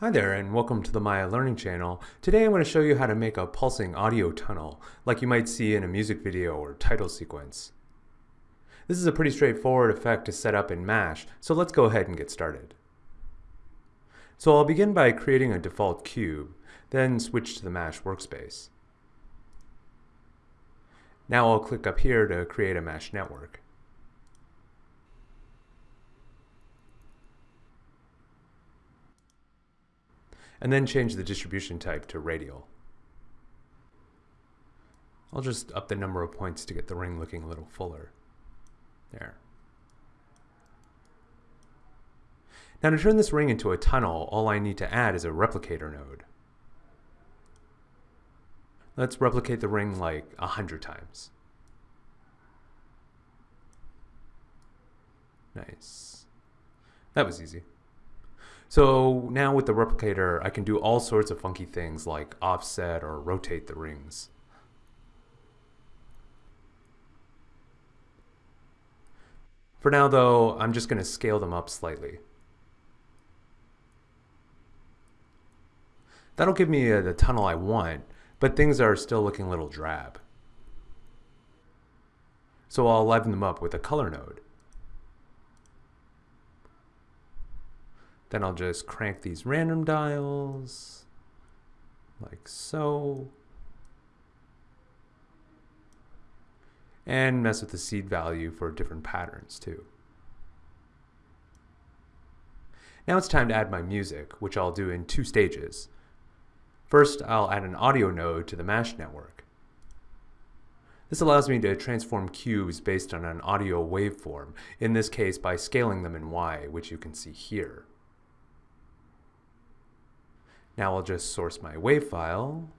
Hi there and welcome to the Maya Learning channel. Today I'm going to show you how to make a pulsing audio tunnel like you might see in a music video or title sequence. This is a pretty straightforward effect to set up in MASH, so let's go ahead and get started. So I'll begin by creating a default cube, then switch to the MASH workspace. Now I'll click up here to create a MASH network. And then change the distribution type to radial. I'll just up the number of points to get the ring looking a little fuller. There. Now to turn this ring into a tunnel, all I need to add is a replicator node. Let's replicate the ring like a hundred times. Nice. That was easy. So now with the replicator, I can do all sorts of funky things like offset or rotate the rings. For now though, I'm just going to scale them up slightly. That'll give me uh, the tunnel I want, but things are still looking a little drab. So I'll liven them up with a color node. Then I'll just crank these random dials like so. And mess with the seed value for different patterns too. Now it's time to add my music, which I'll do in two stages. First, I'll add an audio node to the MASH network. This allows me to transform cubes based on an audio waveform, in this case by scaling them in Y, which you can see here. Now I'll just source my WAV file.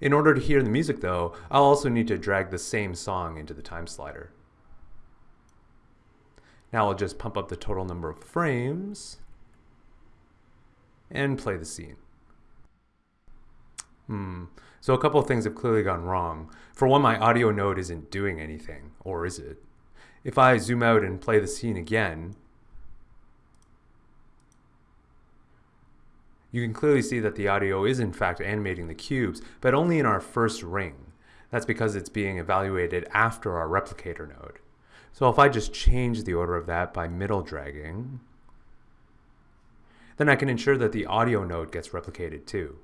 In order to hear the music though, I'll also need to drag the same song into the time slider. Now I'll just pump up the total number of frames and play the scene. Hmm, so a couple of things have clearly gone wrong. For one, my audio node isn't doing anything, or is it? If I zoom out and play the scene again, you can clearly see that the audio is in fact animating the cubes, but only in our first ring. That's because it's being evaluated after our replicator node. So if I just change the order of that by middle dragging, then I can ensure that the audio node gets replicated too.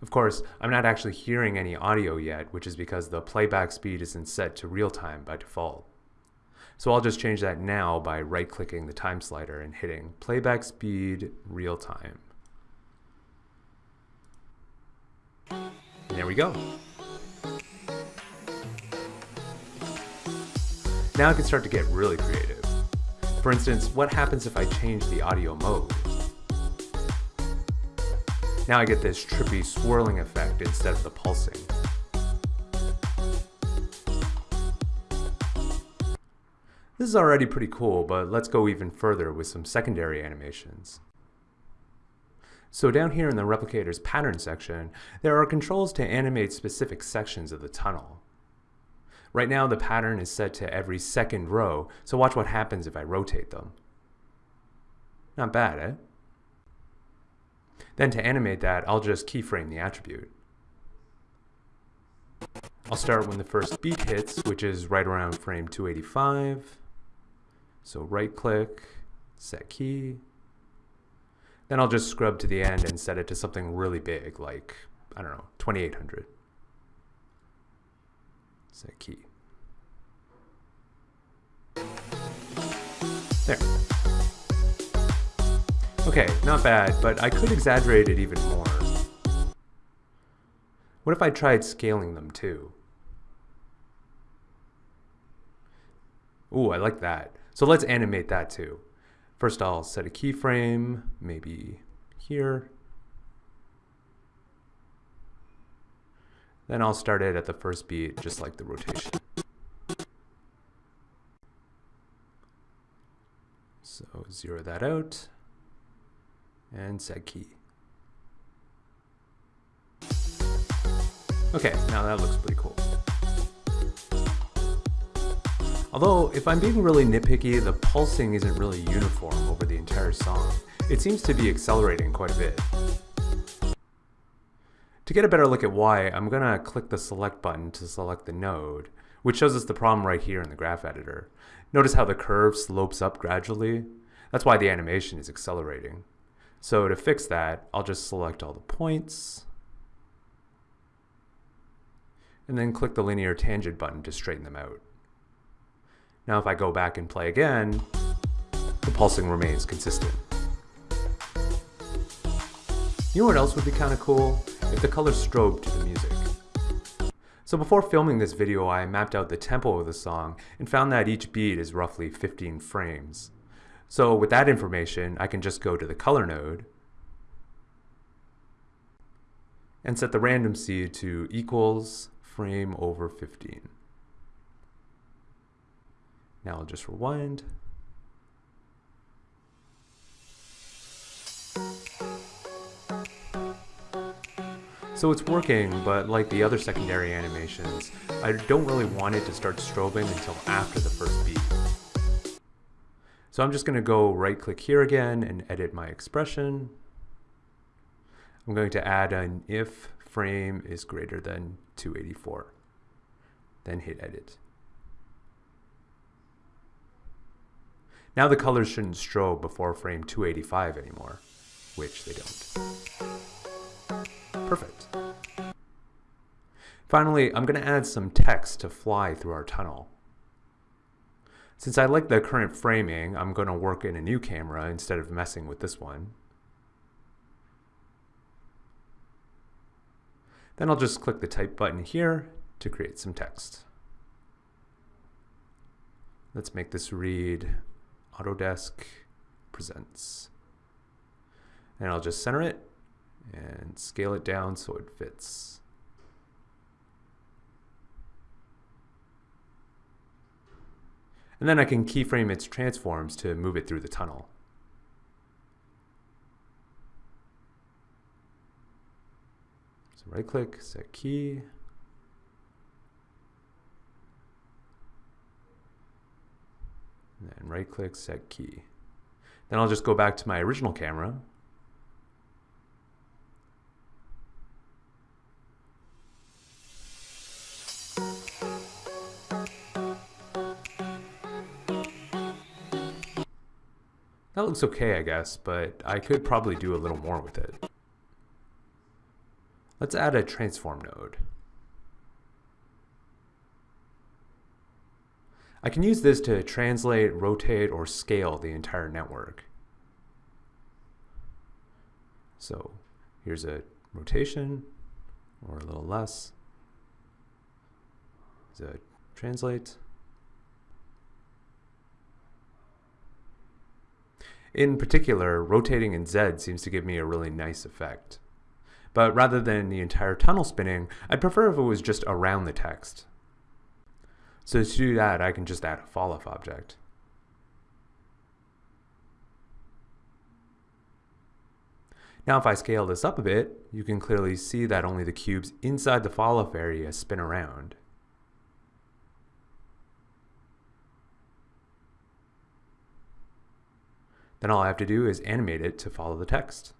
Of course, I'm not actually hearing any audio yet, which is because the playback speed isn't set to real time by default. So I'll just change that now by right clicking the time slider and hitting playback speed real time. And there we go. Now I can start to get really creative. For instance, what happens if I change the audio mode? Now I get this trippy swirling effect instead of the pulsing. This is already pretty cool, but let's go even further with some secondary animations. So down here in the replicator's pattern section, there are controls to animate specific sections of the tunnel. Right now the pattern is set to every second row, so watch what happens if I rotate them. Not bad, eh? Then to animate that, I'll just keyframe the attribute. I'll start when the first beat hits, which is right around frame 285. So right click, set key. Then I'll just scrub to the end and set it to something really big, like, I don't know, 2800. Set key. There. Okay, not bad, but I could exaggerate it even more. What if I tried scaling them too? Ooh, I like that. So let's animate that too. First I'll set a keyframe, maybe here. Then I'll start it at the first beat, just like the rotation. So zero that out and set key. Okay, now that looks pretty cool. Although, if I'm being really nitpicky, the pulsing isn't really uniform over the entire song. It seems to be accelerating quite a bit. To get a better look at why, I'm going to click the select button to select the node, which shows us the problem right here in the graph editor. Notice how the curve slopes up gradually? That's why the animation is accelerating. So to fix that, I'll just select all the points, and then click the linear tangent button to straighten them out. Now if I go back and play again, the pulsing remains consistent. You know what else would be kind of cool? If the color strobed to the music. So before filming this video, I mapped out the tempo of the song and found that each beat is roughly 15 frames. So with that information, I can just go to the color node and set the random seed to equals frame over 15. Now I'll just rewind. So it's working, but like the other secondary animations, I don't really want it to start strobing until after the first beat. So I'm just going to go right click here again and edit my expression. I'm going to add an if frame is greater than 284. Then hit edit. Now the colors shouldn't strobe before frame 285 anymore, which they don't. Perfect. Finally, I'm going to add some text to fly through our tunnel. Since I like the current framing, I'm going to work in a new camera instead of messing with this one. Then I'll just click the type button here to create some text. Let's make this read Autodesk Presents. And I'll just center it and scale it down so it fits. And then I can keyframe its transforms to move it through the tunnel. So right click, set key. And then right click, set key. Then I'll just go back to my original camera That looks okay, I guess, but I could probably do a little more with it. Let's add a transform node. I can use this to translate, rotate, or scale the entire network. So here's a rotation, or a little less. Here's a translate. In particular, rotating in Z seems to give me a really nice effect. But rather than the entire tunnel spinning, I'd prefer if it was just around the text. So to do that, I can just add a falloff object. Now if I scale this up a bit, you can clearly see that only the cubes inside the falloff area spin around. Then all I have to do is animate it to follow the text.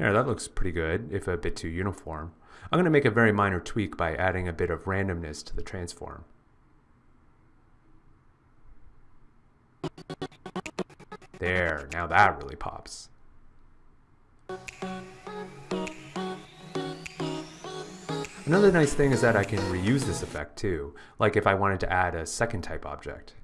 There, that looks pretty good, if a bit too uniform. I'm going to make a very minor tweak by adding a bit of randomness to the transform. There, now that really pops. Another nice thing is that I can reuse this effect too, like if I wanted to add a second type object.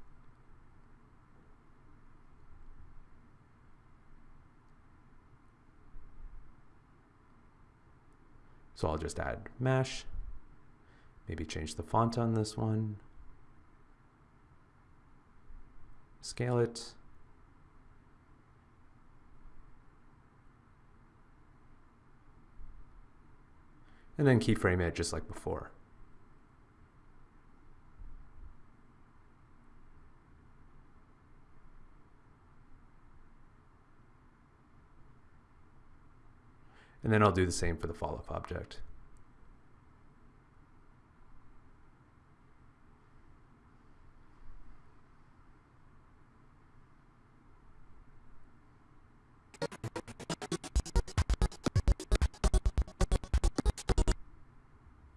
So I'll just add mesh, maybe change the font on this one, scale it, and then keyframe it just like before. And then I'll do the same for the fall-off object.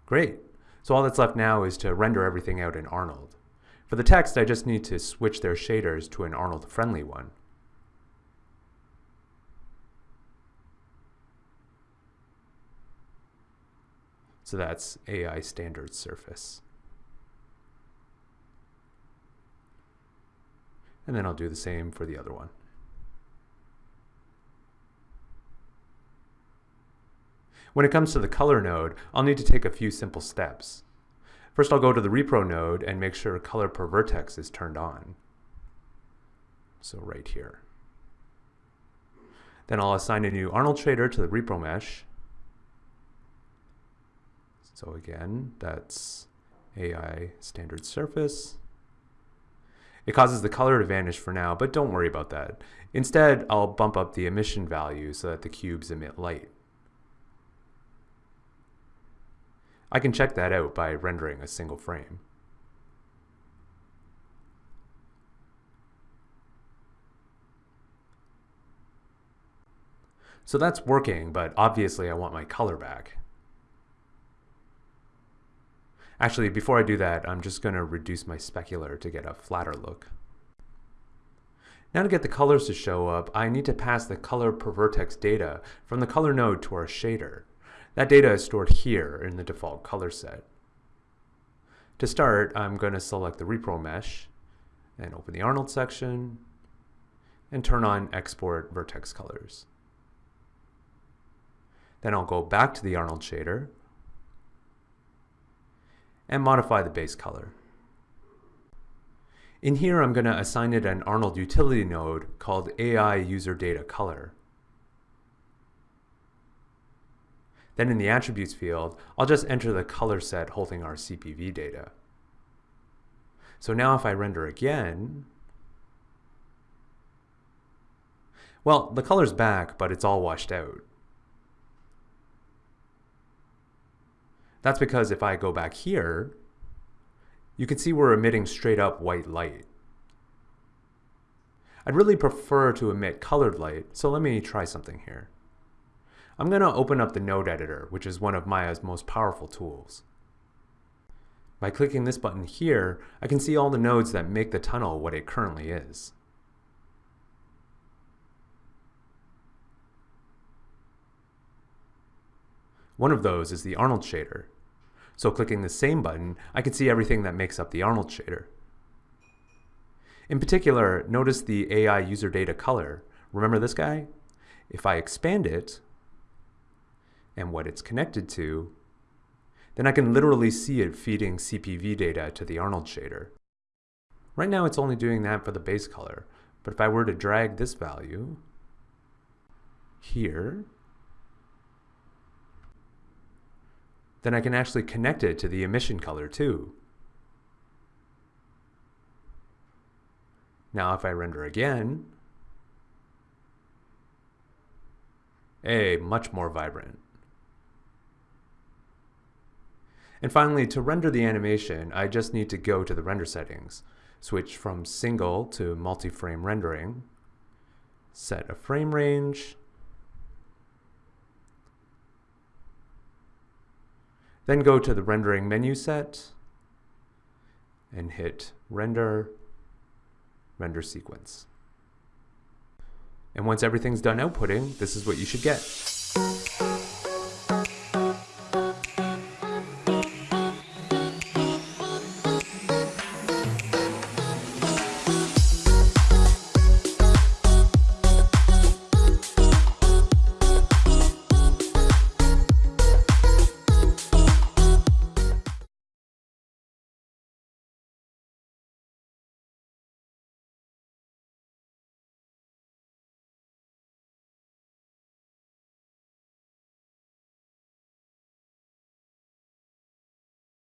Great. So all that's left now is to render everything out in Arnold. For the text, I just need to switch their shaders to an Arnold-friendly one. So that's AI standard surface. And then I'll do the same for the other one. When it comes to the color node, I'll need to take a few simple steps. First, I'll go to the repro node and make sure color per vertex is turned on. So right here. Then I'll assign a new Arnold shader to the repro mesh so again, that's AI standard surface. It causes the color to vanish for now, but don't worry about that. Instead, I'll bump up the emission value so that the cubes emit light. I can check that out by rendering a single frame. So that's working, but obviously I want my color back. Actually, before I do that, I'm just going to reduce my specular to get a flatter look. Now to get the colors to show up, I need to pass the color per vertex data from the color node to our shader. That data is stored here in the default color set. To start, I'm going to select the repro mesh and open the Arnold section and turn on export vertex colors. Then I'll go back to the Arnold shader and modify the base color. In here, I'm going to assign it an Arnold utility node called AI user data color. Then in the attributes field, I'll just enter the color set holding our CPV data. So now if I render again, well, the color's back, but it's all washed out. That's because if I go back here, you can see we're emitting straight up white light. I'd really prefer to emit colored light, so let me try something here. I'm going to open up the node editor, which is one of Maya's most powerful tools. By clicking this button here, I can see all the nodes that make the tunnel what it currently is. One of those is the Arnold shader. So clicking the same button, I can see everything that makes up the Arnold shader. In particular, notice the AI user data color. Remember this guy? If I expand it, and what it's connected to, then I can literally see it feeding CPV data to the Arnold shader. Right now it's only doing that for the base color, but if I were to drag this value here, then I can actually connect it to the emission color too. Now if I render again, a much more vibrant. And finally, to render the animation, I just need to go to the render settings, switch from single to multi-frame rendering, set a frame range, Then go to the rendering menu set and hit render, render sequence. And once everything's done outputting, this is what you should get.